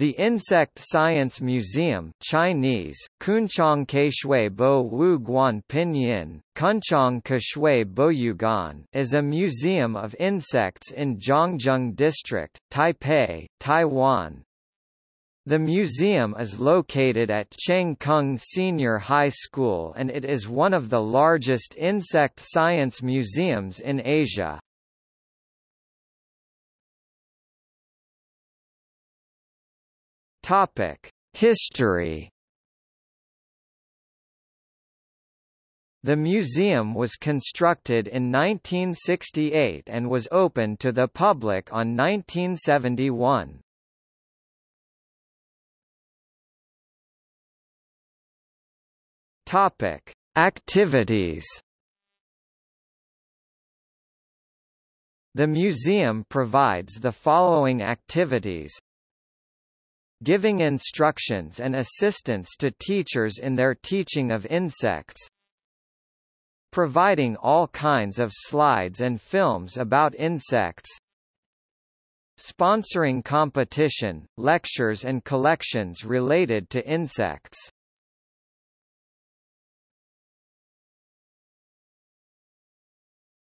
The Insect Science Museum Chinese, Kunchong Keishui Bo Wu Guan Pinyin, Kunchong Kexue Bowuguan is a museum of insects in Zhongzheng District, Taipei, Taiwan. The museum is located at Cheng Kung Senior High School and it is one of the largest insect science museums in Asia. Topic: History. The museum was constructed in 1968 and was opened to the public on 1971. Topic: Activities. The museum provides the following activities giving instructions and assistance to teachers in their teaching of insects, providing all kinds of slides and films about insects, sponsoring competition, lectures and collections related to insects.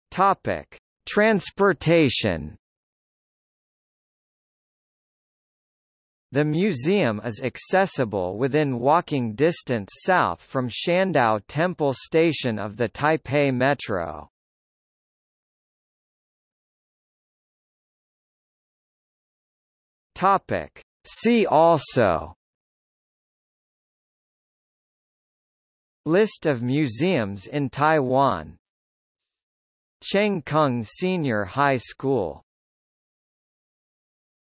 Topic: Transportation The museum is accessible within walking distance south from Shandao Temple Station of the Taipei Metro. Topic. See also List of museums in Taiwan Cheng Kung Senior High School